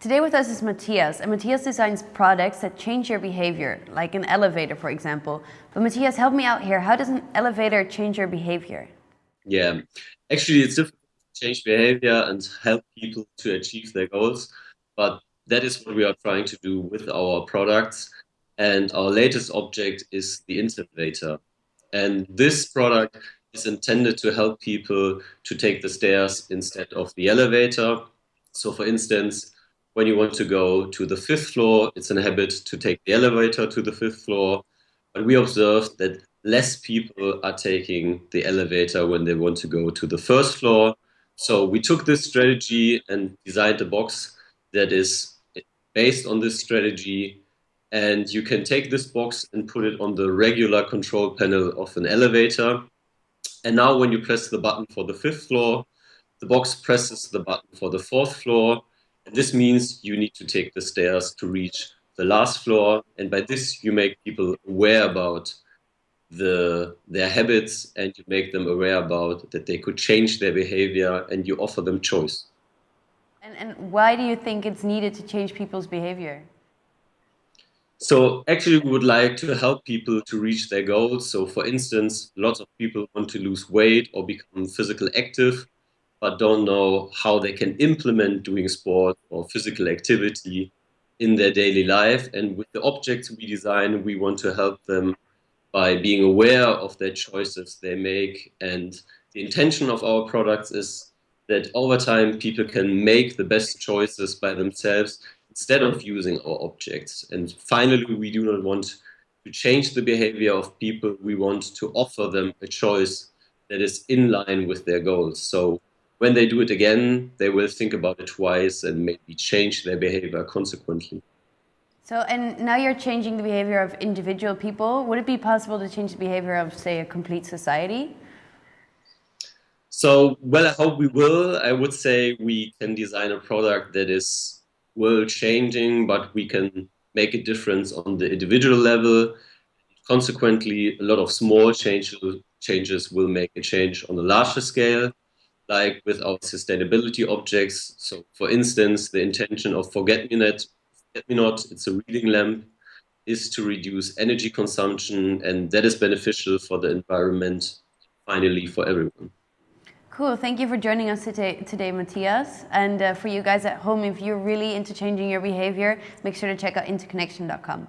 Today with us is Matthias, and Matthias designs products that change your behavior, like an elevator, for example. But Matthias, help me out here. How does an elevator change your behavior? Yeah, actually, it's difficult to change behavior and help people to achieve their goals. But that is what we are trying to do with our products. And our latest object is the Intervator. And this product is intended to help people to take the stairs instead of the elevator. So for instance, when you want to go to the fifth floor, it's an habit to take the elevator to the fifth floor. But we observed that less people are taking the elevator when they want to go to the first floor. So we took this strategy and designed a box that is based on this strategy. And you can take this box and put it on the regular control panel of an elevator. And now when you press the button for the fifth floor, the box presses the button for the fourth floor. And this means you need to take the stairs to reach the last floor. And by this, you make people aware about the, their habits and you make them aware about that they could change their behavior and you offer them choice. And, and why do you think it's needed to change people's behavior? So actually we would like to help people to reach their goals. So for instance, lots of people want to lose weight or become physical active, but don't know how they can implement doing sport or physical activity in their daily life. And with the objects we design, we want to help them by being aware of their choices they make. And the intention of our products is that over time people can make the best choices by themselves instead of using our objects. And finally, we do not want to change the behavior of people. We want to offer them a choice that is in line with their goals. So when they do it again, they will think about it twice and maybe change their behavior consequently. So, and now you're changing the behavior of individual people. Would it be possible to change the behavior of, say, a complete society? So, well, I hope we will. I would say we can design a product that is world changing, but we can make a difference on the individual level. Consequently, a lot of small changes, changes will make a change on a larger scale, like with our sustainability objects. So for instance, the intention of Forget-Me-Not, Forget-Me-Not it's a reading lamp, is to reduce energy consumption, and that is beneficial for the environment, finally for everyone. Cool. Thank you for joining us today, today Matthias. And uh, for you guys at home, if you're really into changing your behavior, make sure to check out interconnection.com.